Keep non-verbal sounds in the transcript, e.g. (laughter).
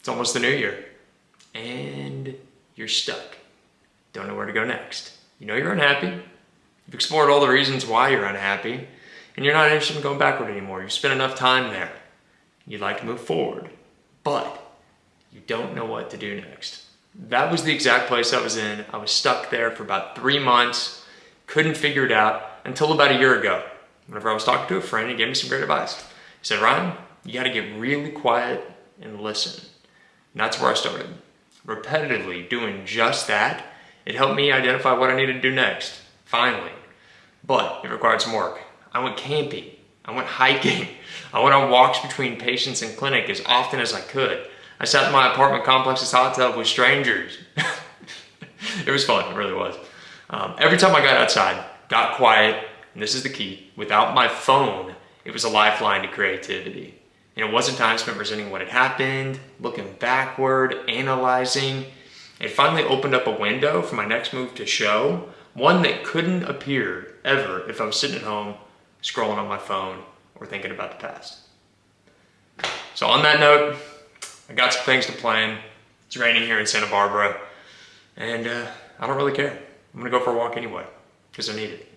It's almost the new year. And you're stuck. Don't know where to go next. You know you're unhappy. You've explored all the reasons why you're unhappy. And you're not interested in going backward anymore. You've spent enough time there. You'd like to move forward. But you don't know what to do next. That was the exact place I was in. I was stuck there for about three months. Couldn't figure it out until about a year ago. Whenever I was talking to a friend, he gave me some great advice. He said, Ryan, you got to get really quiet and listen. And that's where I started. Repetitively doing just that, it helped me identify what I needed to do next, finally. But it required some work. I went camping. I went hiking. (laughs) I went on walks between patients and clinic as often as I could. I sat in my apartment complex's hot tub with strangers. (laughs) it was fun, it really was. Um, every time I got outside, got quiet, and this is the key, without my phone, it was a lifeline to creativity. And it wasn't time spent presenting what had happened, looking backward, analyzing. It finally opened up a window for my next move to show, one that couldn't appear ever if I was sitting at home, scrolling on my phone, or thinking about the past. So on that note, I got some things to plan. It's raining here in Santa Barbara, and uh, I don't really care. I'm gonna go for a walk anyway, because I need it.